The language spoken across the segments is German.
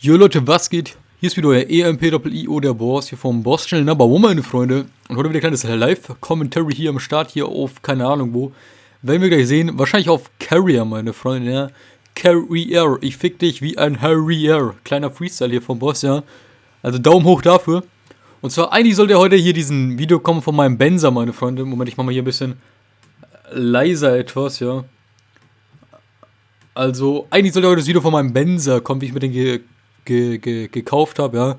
Jo Leute, was geht? Hier ist wieder euer EMP-IO, der Boss hier vom Boss Channel Number One, meine Freunde. Und heute wieder ein kleines Live-Commentary hier am Start, hier auf, keine Ahnung wo. Werden wir gleich sehen, wahrscheinlich auf Carrier, meine Freunde, ja. Carrier, ich fick dich wie ein Harrier. Kleiner Freestyle hier vom Boss, ja. Also Daumen hoch dafür. Und zwar, eigentlich sollte heute hier diesen Video kommen von meinem Benzer, meine Freunde. Moment, ich mach mal hier ein bisschen leiser etwas, ja. Also, eigentlich sollte heute das Video von meinem Benzer kommen, wie ich mir den ge ge ge gekauft habe, ja.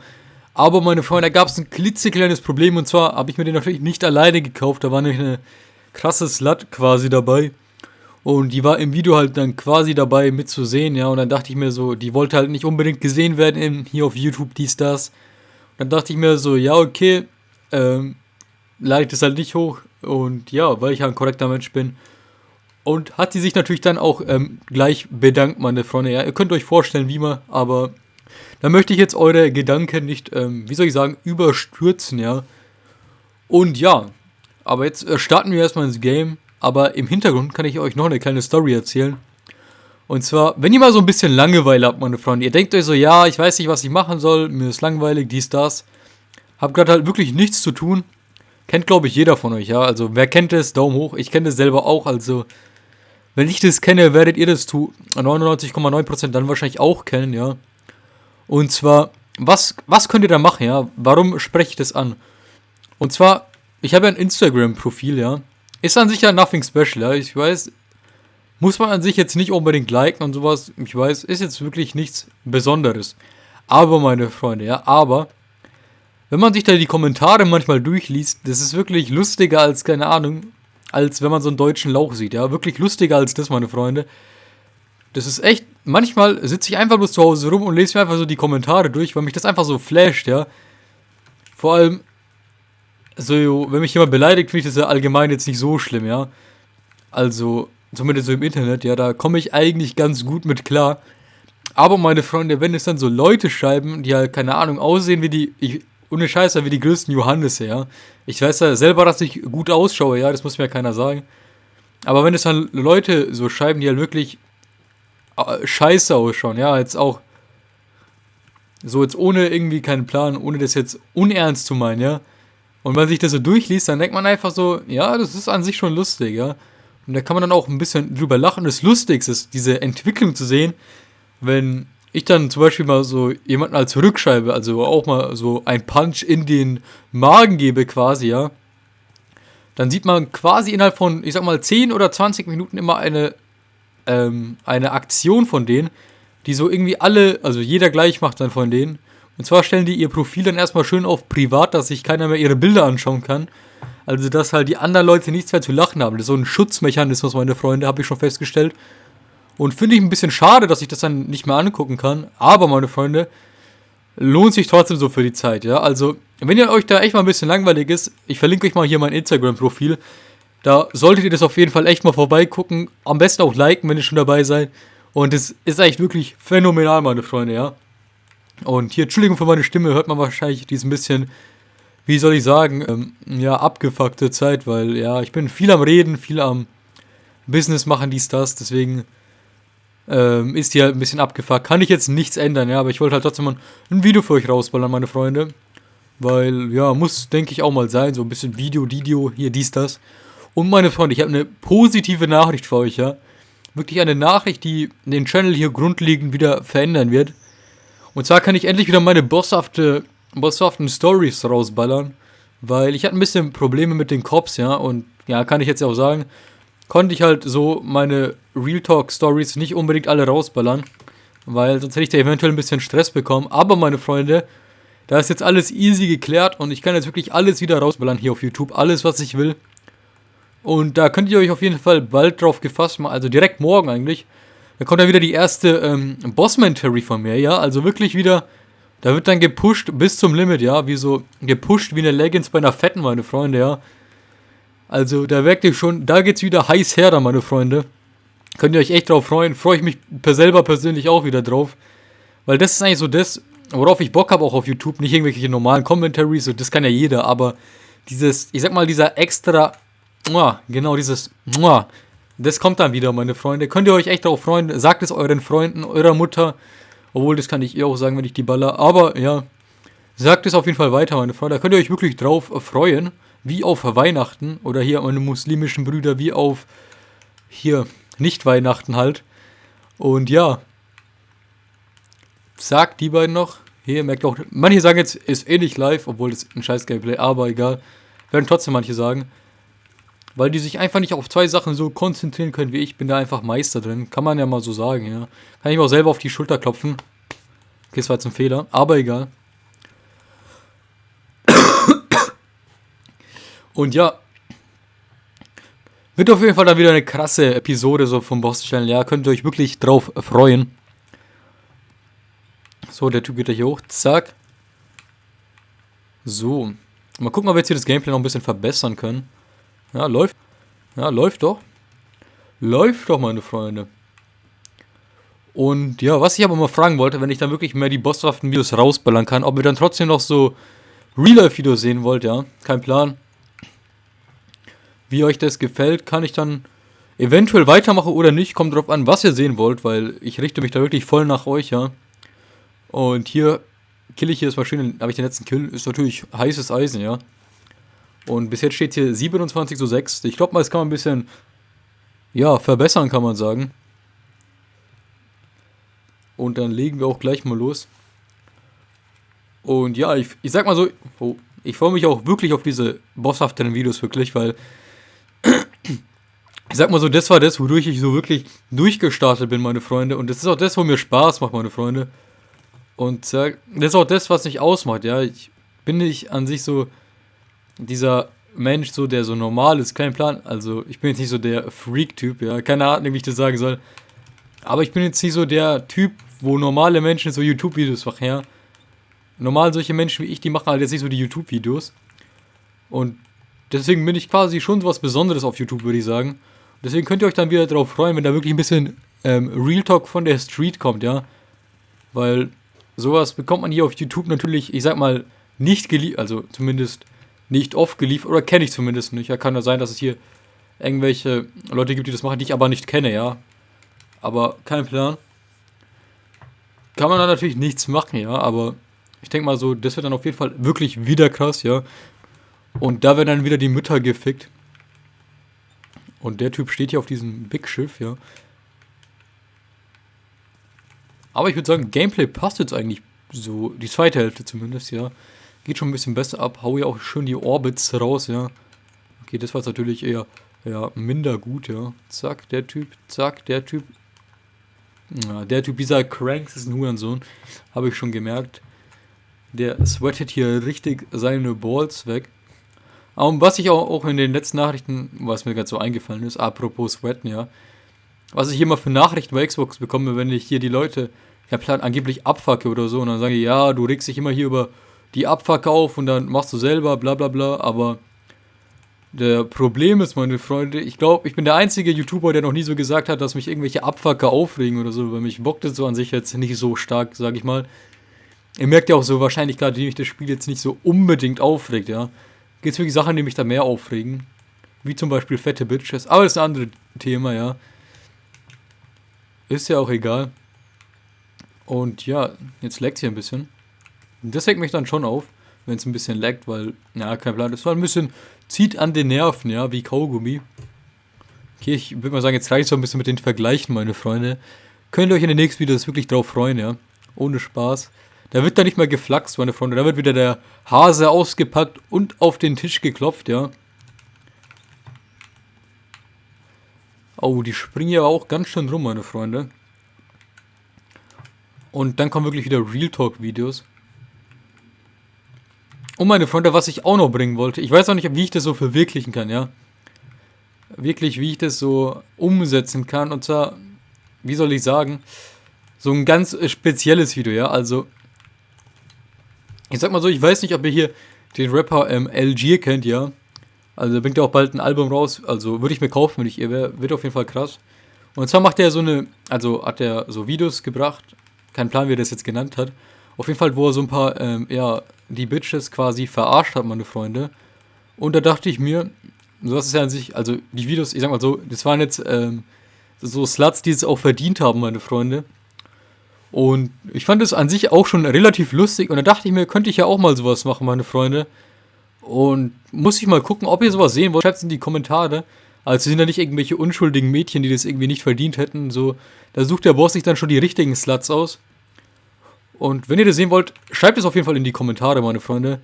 Aber meine Freunde, da gab es ein klitzekleines Problem und zwar habe ich mir den natürlich nicht alleine gekauft. Da war nämlich eine krasse Slut quasi dabei. Und die war im Video halt dann quasi dabei mitzusehen, ja. Und dann dachte ich mir so, die wollte halt nicht unbedingt gesehen werden in, hier auf YouTube, dies, das. Und dann dachte ich mir so, ja, okay, ähm, lade ich das halt nicht hoch. Und ja, weil ich halt ein korrekter Mensch bin. Und hat sie sich natürlich dann auch ähm, gleich bedankt, meine Freunde. Ja, ihr könnt euch vorstellen, wie man, aber da möchte ich jetzt eure Gedanken nicht, ähm, wie soll ich sagen, überstürzen, ja. Und ja, aber jetzt äh, starten wir erstmal ins Game. Aber im Hintergrund kann ich euch noch eine kleine Story erzählen. Und zwar, wenn ihr mal so ein bisschen Langeweile habt, meine Freunde, ihr denkt euch so, ja, ich weiß nicht, was ich machen soll, mir ist langweilig, dies, das. Hab gerade halt wirklich nichts zu tun. Kennt, glaube ich, jeder von euch, ja. Also, wer kennt es, Daumen hoch. Ich kenne es selber auch, also, wenn ich das kenne, werdet ihr das zu 99,9% dann wahrscheinlich auch kennen, ja. Und zwar, was, was könnt ihr da machen, ja? Warum spreche ich das an? Und zwar, ich habe ja ein Instagram-Profil, ja. Ist an sich ja nothing special, ja. Ich weiß, muss man an sich jetzt nicht unbedingt liken und sowas. Ich weiß, ist jetzt wirklich nichts Besonderes. Aber, meine Freunde, ja, aber, wenn man sich da die Kommentare manchmal durchliest, das ist wirklich lustiger als, keine Ahnung, als wenn man so einen deutschen Lauch sieht, ja. Wirklich lustiger als das, meine Freunde. Das ist echt, manchmal sitze ich einfach bloß zu Hause rum und lese mir einfach so die Kommentare durch, weil mich das einfach so flasht, ja. Vor allem, so, wenn mich jemand beleidigt, finde ich das ja allgemein jetzt nicht so schlimm, ja. Also, zumindest so im Internet, ja, da komme ich eigentlich ganz gut mit klar. Aber meine Freunde, wenn es dann so Leute schreiben, die halt, keine Ahnung, aussehen wie die, ich, ohne Scheiße, wie die größten Johannisse, ja. Ich weiß ja selber, dass ich gut ausschaue, ja, das muss mir ja keiner sagen. Aber wenn es dann Leute so schreiben, die halt wirklich scheiße ausschauen, ja, jetzt auch so jetzt ohne irgendwie keinen Plan, ohne das jetzt unernst zu meinen, ja. Und wenn man sich das so durchliest, dann denkt man einfach so, ja, das ist an sich schon lustig, ja. Und da kann man dann auch ein bisschen drüber lachen. Das Lustigste ist, diese Entwicklung zu sehen, wenn ich dann zum Beispiel mal so jemanden als Rückscheibe, also auch mal so ein Punch in den Magen gebe quasi, ja. Dann sieht man quasi innerhalb von, ich sag mal, 10 oder 20 Minuten immer eine ähm, eine Aktion von denen, die so irgendwie alle, also jeder gleich macht dann von denen. Und zwar stellen die ihr Profil dann erstmal schön auf privat, dass sich keiner mehr ihre Bilder anschauen kann. Also, dass halt die anderen Leute nichts mehr zu lachen haben. Das ist so ein Schutzmechanismus, meine Freunde, habe ich schon festgestellt. Und finde ich ein bisschen schade, dass ich das dann nicht mehr angucken kann. Aber, meine Freunde, lohnt sich trotzdem so für die Zeit, ja. Also, wenn ihr euch da echt mal ein bisschen langweilig ist, ich verlinke euch mal hier mein Instagram-Profil. Da solltet ihr das auf jeden Fall echt mal vorbeigucken. Am besten auch liken, wenn ihr schon dabei seid. Und es ist echt wirklich phänomenal, meine Freunde, ja. Und hier, Entschuldigung für meine Stimme, hört man wahrscheinlich die ein bisschen, wie soll ich sagen, ähm, ja, abgefuckte Zeit, weil, ja, ich bin viel am Reden, viel am Business machen, dies, das, deswegen ähm, ist die halt ein bisschen abgefuckt. Kann ich jetzt nichts ändern, ja, aber ich wollte halt trotzdem mal ein Video für euch rausballern, meine Freunde. Weil, ja, muss, denke ich, auch mal sein, so ein bisschen Video, Video, hier, dies, das. Und meine Freunde, ich habe eine positive Nachricht für euch, ja. Wirklich eine Nachricht, die den Channel hier grundlegend wieder verändern wird. Und zwar kann ich endlich wieder meine bosshafte, bosshaften Stories rausballern. Weil ich hatte ein bisschen Probleme mit den Cops, ja. Und ja, kann ich jetzt ja auch sagen, konnte ich halt so meine Real Talk Stories nicht unbedingt alle rausballern. Weil sonst hätte ich da eventuell ein bisschen Stress bekommen. Aber meine Freunde, da ist jetzt alles easy geklärt und ich kann jetzt wirklich alles wieder rausballern hier auf YouTube. Alles, was ich will. Und da könnt ihr euch auf jeden Fall bald drauf gefasst machen, also direkt morgen eigentlich. Da kommt dann wieder die erste ähm, Bossman-Terry von mir, ja. Also wirklich wieder, da wird dann gepusht bis zum Limit, ja. Wie so gepusht wie eine Leggings bei einer Fetten, meine Freunde, ja. Also da merkt ihr schon, da geht's wieder heiß her, da, meine Freunde. Könnt ihr euch echt drauf freuen. Freue ich mich selber persönlich auch wieder drauf. Weil das ist eigentlich so das, worauf ich Bock habe, auch auf YouTube. Nicht irgendwelche normalen Commentaries, das kann ja jeder, aber dieses, ich sag mal, dieser extra genau dieses. Das kommt dann wieder, meine Freunde. Könnt ihr euch echt darauf freuen? Sagt es euren Freunden, eurer Mutter Obwohl, das kann ich ihr auch sagen, wenn ich die baller. Aber ja, sagt es auf jeden Fall weiter, meine Freunde. Da könnt ihr euch wirklich drauf freuen. Wie auf Weihnachten. Oder hier meine muslimischen Brüder, wie auf hier nicht Weihnachten halt. Und ja, sagt die beiden noch. Hier merkt auch, manche sagen jetzt, ist eh nicht live, obwohl das ein scheiß Gameplay, aber egal. Werden trotzdem manche sagen. Weil die sich einfach nicht auf zwei Sachen so konzentrieren können wie ich. Bin da einfach Meister drin. Kann man ja mal so sagen, ja. Kann ich mir auch selber auf die Schulter klopfen. Okay, das war jetzt ein Fehler, aber egal. Und ja, wird auf jeden Fall dann wieder eine krasse Episode so vom Boss Channel. Ja, könnt ihr euch wirklich drauf freuen. So, der Typ geht hier hoch. Zack. So. Mal gucken, ob wir jetzt hier das Gameplay noch ein bisschen verbessern können. Ja, läuft. Ja, läuft doch. Läuft doch, meine Freunde. Und ja, was ich aber mal fragen wollte, wenn ich dann wirklich mehr die Bosswaffen-Videos rausballern kann, ob ihr dann trotzdem noch so Real-Life-Videos sehen wollt, ja. Kein Plan. Wie euch das gefällt, kann ich dann eventuell weitermachen oder nicht. Kommt drauf an, was ihr sehen wollt, weil ich richte mich da wirklich voll nach euch, ja. Und hier kill ich hier das Maschine, habe ich den letzten Kill, ist natürlich heißes Eisen, ja. Und bis jetzt steht hier 27 zu 6. Ich glaube mal, das kann man ein bisschen, ja, verbessern, kann man sagen. Und dann legen wir auch gleich mal los. Und ja, ich, ich sag mal so, oh, ich freue mich auch wirklich auf diese bosshafteren Videos, wirklich, weil ich sag mal so, das war das, wodurch ich so wirklich durchgestartet bin, meine Freunde. Und das ist auch das, wo mir Spaß macht, meine Freunde. Und äh, das ist auch das, was mich ausmacht, ja. Ich bin nicht an sich so dieser Mensch, so der so normal ist, kein Plan. Also, ich bin jetzt nicht so der Freak-Typ, ja. Keine Ahnung, wie ich das sagen soll. Aber ich bin jetzt nicht so der Typ, wo normale Menschen so YouTube-Videos machen, ja. Normal solche Menschen wie ich, die machen halt jetzt nicht so die YouTube-Videos. Und deswegen bin ich quasi schon was Besonderes auf YouTube, würde ich sagen. Deswegen könnt ihr euch dann wieder darauf freuen, wenn da wirklich ein bisschen ähm, Real Talk von der Street kommt, ja. Weil Sowas bekommt man hier auf YouTube natürlich, ich sag mal, nicht geliefert, also zumindest nicht oft geliefert, oder kenne ich zumindest nicht. Ja, kann ja sein, dass es hier irgendwelche Leute gibt, die das machen, die ich aber nicht kenne, ja. Aber kein Plan. Kann man da natürlich nichts machen, ja, aber ich denke mal so, das wird dann auf jeden Fall wirklich wieder krass, ja. Und da werden dann wieder die Mütter gefickt. Und der Typ steht hier auf diesem Big Schiff, ja. Aber ich würde sagen, Gameplay passt jetzt eigentlich so, die zweite Hälfte zumindest, ja. Geht schon ein bisschen besser ab. Hau ja auch schön die Orbits raus, ja. Okay, das war jetzt natürlich eher ja, minder gut, ja. Zack, der Typ, zack, der Typ. Ja, der Typ, dieser Cranks ist ein Hurensohn. Habe ich schon gemerkt. Der sweatet hier richtig seine Balls weg. Und was ich auch, auch in den letzten Nachrichten, was mir gerade so eingefallen ist, apropos Sweaten, ja, was ich mal für Nachrichten bei Xbox bekomme, wenn ich hier die Leute ja plan angeblich abfacke oder so und dann sage ich, ja, du regst dich immer hier über die Abfacke auf und dann machst du selber, bla bla bla, aber der Problem ist, meine Freunde, ich glaube, ich bin der einzige YouTuber, der noch nie so gesagt hat, dass mich irgendwelche Abfacker aufregen oder so, weil mich bockt das so an sich jetzt nicht so stark, sag ich mal. Ihr merkt ja auch so wahrscheinlich gerade, wie mich das Spiel jetzt nicht so unbedingt aufregt, ja. Gibt es wirklich Sachen, die mich da mehr aufregen? Wie zum Beispiel fette Bitches, aber das ist ein anderes Thema, ja. Ist ja auch egal. Und ja, jetzt laggt hier ein bisschen. Das regt mich dann schon auf, wenn es ein bisschen laggt, weil, ja, kein Plan, das war ein bisschen, zieht an den Nerven, ja, wie Kaugummi. Okay, ich würde mal sagen, jetzt reicht es ein bisschen mit den Vergleichen, meine Freunde. Könnt ihr euch in den nächsten Videos wirklich drauf freuen, ja. Ohne Spaß. Da wird da nicht mehr geflaxt, meine Freunde. Da wird wieder der Hase ausgepackt und auf den Tisch geklopft, ja. Oh, die springen ja auch ganz schön rum, meine Freunde. Und dann kommen wirklich wieder Real Talk Videos. Und meine Freunde, was ich auch noch bringen wollte. Ich weiß auch nicht, wie ich das so verwirklichen kann, ja. Wirklich, wie ich das so umsetzen kann. Und zwar, wie soll ich sagen, so ein ganz spezielles Video, ja. Also, ich sag mal so, ich weiß nicht, ob ihr hier den Rapper ähm, LG kennt, ja. Also bringt er auch bald ein Album raus. Also würde ich mir kaufen, wenn ich ihr wäre. Wird auf jeden Fall krass. Und zwar macht er so eine, also hat er so Videos gebracht. Kein Plan, wie er das jetzt genannt hat. Auf jeden Fall, wo er so ein paar, ähm, ja, die Bitches quasi verarscht hat, meine Freunde. Und da dachte ich mir, so das ist ja an sich, also die Videos, ich sag mal so, das waren jetzt ähm, so Sluts, die es auch verdient haben, meine Freunde. Und ich fand es an sich auch schon relativ lustig und da dachte ich mir, könnte ich ja auch mal sowas machen, meine Freunde. Und muss ich mal gucken, ob ihr sowas sehen wollt. Schreibt es in die Kommentare. Also sind da nicht irgendwelche unschuldigen Mädchen, die das irgendwie nicht verdient hätten. So, da sucht der Boss sich dann schon die richtigen Sluts aus. Und wenn ihr das sehen wollt, schreibt es auf jeden Fall in die Kommentare, meine Freunde.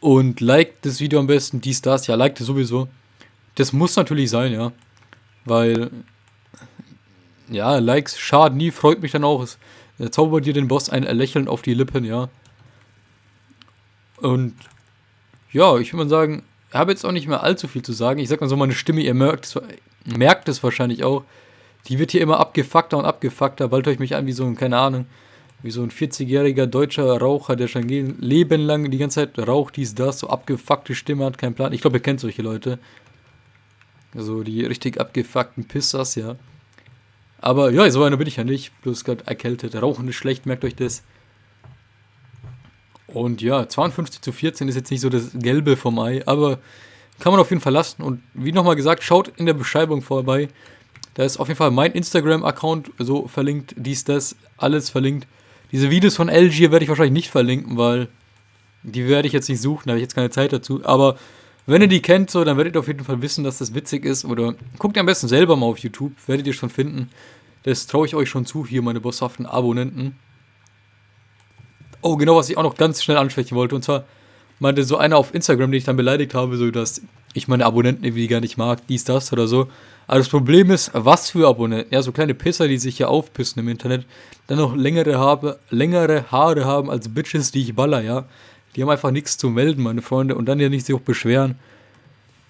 Und liked das Video am besten, dies, das. Ja, liked es sowieso. Das muss natürlich sein, ja. Weil, ja, Likes schaden nie, freut mich dann auch. Es zaubert dir den Boss ein Lächeln auf die Lippen, ja. Und, ja, ich würde mal sagen, ich habe jetzt auch nicht mehr allzu viel zu sagen. Ich sag mal so, meine Stimme, ihr merkt es, merkt es wahrscheinlich auch. Die wird hier immer abgefuckter und abgefuckter. Bald ich mich an wie so ein, keine Ahnung, wie so ein 40-jähriger deutscher Raucher, der schon Leben lang die ganze Zeit raucht, dies, das, so abgefuckte Stimme hat, keinen Plan. Ich glaube, ihr kennt solche Leute. Also die richtig abgefuckten Pissers, ja. Aber ja, so einer bin ich ja nicht. Bloß gerade erkältet. Rauchen ist schlecht, merkt euch das. Und ja, 52 zu 14 ist jetzt nicht so das Gelbe vom Ei, aber kann man auf jeden Fall lassen. Und wie nochmal gesagt, schaut in der Beschreibung vorbei. Da ist auf jeden Fall mein Instagram-Account so verlinkt, dies, das, alles verlinkt. Diese Videos von LG werde ich wahrscheinlich nicht verlinken, weil die werde ich jetzt nicht suchen, da habe ich jetzt keine Zeit dazu. Aber wenn ihr die kennt, so, dann werdet ihr auf jeden Fall wissen, dass das witzig ist. Oder guckt ihr am besten selber mal auf YouTube, werdet ihr schon finden. Das traue ich euch schon zu, hier meine bosshaften Abonnenten. Oh, genau, was ich auch noch ganz schnell ansprechen wollte. Und zwar meinte so einer auf Instagram, den ich dann beleidigt habe, so dass ich meine Abonnenten irgendwie gar nicht mag, dies, das oder so. Aber das Problem ist, was für Abonnenten? Ja, so kleine Pisser, die sich hier aufpissen im Internet, dann noch längere, habe, längere Haare haben als Bitches, die ich baller, ja. Die haben einfach nichts zu melden, meine Freunde, und dann ja nicht sich auch beschweren.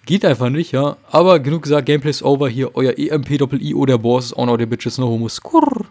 Geht einfach nicht, ja. Aber genug gesagt, Gameplay ist over. Hier euer EMP-Doppel-I oder Boss ist auch noch der Bitches, no homo. Skurr.